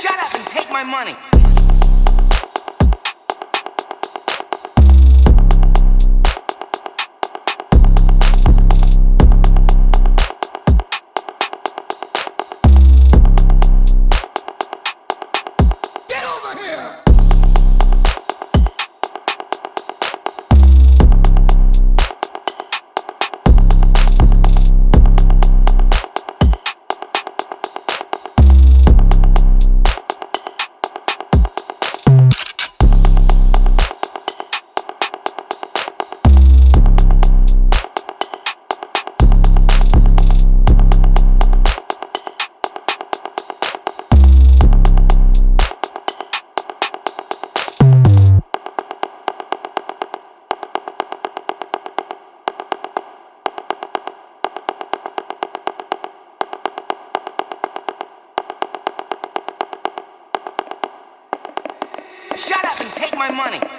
Shut up and take my money. Take my money.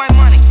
my money.